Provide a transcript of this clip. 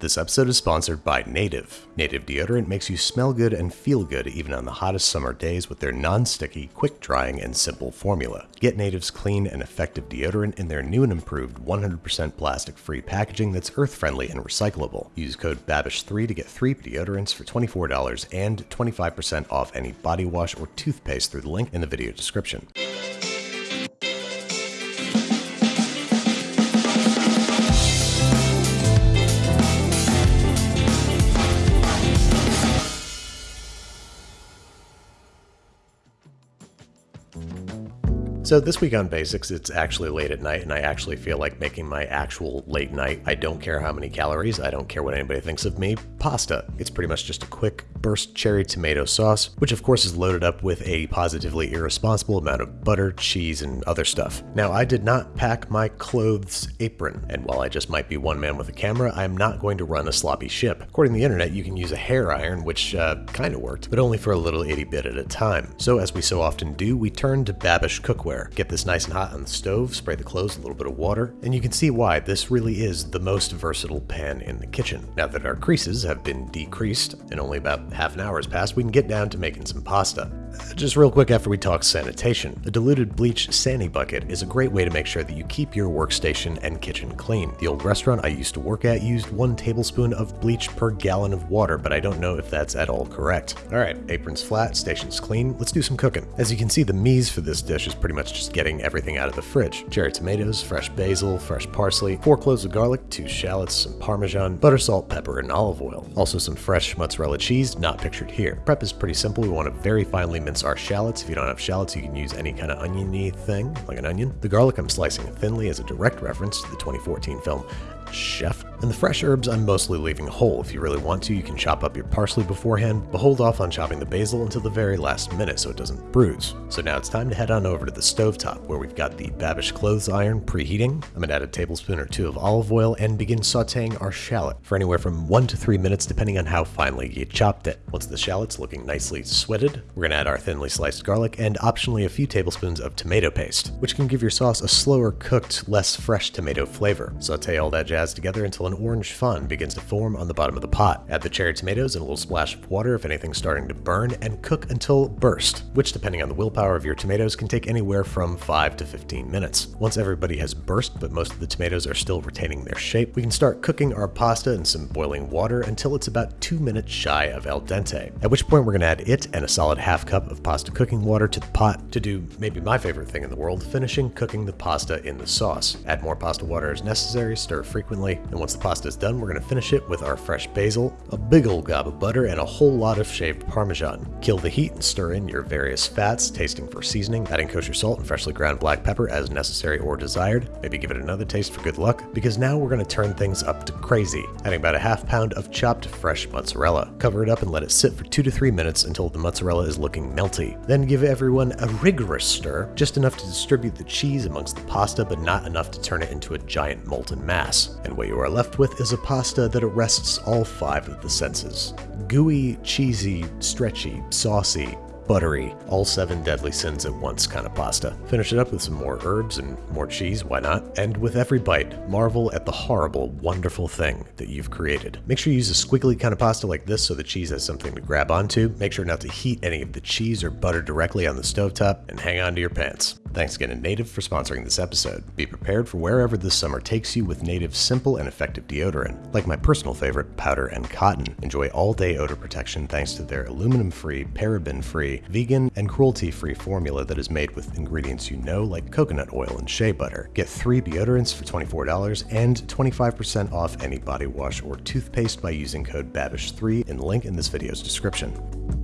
This episode is sponsored by Native. Native deodorant makes you smell good and feel good even on the hottest summer days with their non sticky, quick drying, and simple formula. Get Native's clean and effective deodorant in their new and improved 100% plastic free packaging that's earth friendly and recyclable. Use code BABISH3 to get three deodorants for $24 and 25% off any body wash or toothpaste through the link in the video description. So this week on Basics, it's actually late at night, and I actually feel like making my actual late night. I don't care how many calories, I don't care what anybody thinks of me. Pasta. It's pretty much just a quick burst cherry tomato sauce, which of course is loaded up with a positively irresponsible amount of butter, cheese, and other stuff. Now, I did not pack my clothes apron, and while I just might be one man with a camera, I am not going to run a sloppy ship. According to the internet, you can use a hair iron, which uh, kind of worked, but only for a little itty bit at a time. So as we so often do, we turn to Babish cookware Get this nice and hot on the stove, spray the clothes a little bit of water, and you can see why this really is the most versatile pan in the kitchen. Now that our creases have been decreased and only about half an hour has passed, we can get down to making some pasta. Just real quick after we talk sanitation, a diluted bleach Sani bucket is a great way to make sure that you keep your workstation and kitchen clean. The old restaurant I used to work at used one tablespoon of bleach per gallon of water, but I don't know if that's at all correct. Alright, apron's flat, station's clean, let's do some cooking. As you can see, the mise for this dish is pretty much just getting everything out of the fridge. Cherry tomatoes, fresh basil, fresh parsley, four cloves of garlic, two shallots, some parmesan, butter, salt, pepper, and olive oil. Also some fresh mozzarella cheese, not pictured here. Prep is pretty simple, we want to very finely mince our shallots. If you don't have shallots, you can use any kind of oniony thing, like an onion. The garlic I'm slicing thinly is a direct reference to the 2014 film Chef. And the fresh herbs I'm mostly leaving whole. If you really want to, you can chop up your parsley beforehand, but hold off on chopping the basil until the very last minute so it doesn't bruise. So now it's time to head on over to the stovetop where we've got the Babish clothes iron preheating. I'm gonna add a tablespoon or two of olive oil and begin sauteing our shallot for anywhere from one to three minutes depending on how finely you chopped it. Once the shallot's looking nicely sweated, we're gonna add our thinly sliced garlic and optionally a few tablespoons of tomato paste, which can give your sauce a slower cooked, less fresh tomato flavor. Saute all that jazz together until an orange fond begins to form on the bottom of the pot. Add the cherry tomatoes and a little splash of water if anything's starting to burn, and cook until burst, which depending on the willpower of your tomatoes can take anywhere from 5 to 15 minutes. Once everybody has burst, but most of the tomatoes are still retaining their shape, we can start cooking our pasta in some boiling water until it's about 2 minutes shy of al dente, at which point we're going to add it and a solid half cup of pasta cooking water to the pot to do maybe my favorite thing in the world, finishing cooking the pasta in the sauce. Add more pasta water as necessary, stir frequently frequently, and once the pasta is done, we're going to finish it with our fresh basil, a big old gob of butter, and a whole lot of shaved parmesan. Kill the heat and stir in your various fats, tasting for seasoning, adding kosher salt and freshly ground black pepper as necessary or desired. Maybe give it another taste for good luck, because now we're going to turn things up to crazy, adding about a half pound of chopped fresh mozzarella. Cover it up and let it sit for two to three minutes until the mozzarella is looking melty. Then give everyone a rigorous stir, just enough to distribute the cheese amongst the pasta, but not enough to turn it into a giant molten mass and what you are left with is a pasta that arrests all five of the senses. Gooey, cheesy, stretchy, saucy, buttery, all seven deadly sins at once kind of pasta. Finish it up with some more herbs and more cheese, why not? And with every bite, marvel at the horrible, wonderful thing that you've created. Make sure you use a squiggly kind of pasta like this so the cheese has something to grab onto. Make sure not to heat any of the cheese or butter directly on the stovetop, and hang on to your pants. Thanks again to Native for sponsoring this episode. Be prepared for wherever this summer takes you with Native's simple and effective deodorant. Like my personal favorite, powder and cotton. Enjoy all day odor protection thanks to their aluminum free, paraben free, vegan, and cruelty-free formula that is made with ingredients you know like coconut oil and shea butter. Get three deodorants for $24 and 25% off any body wash or toothpaste by using code BABISH3 in link in this video's description.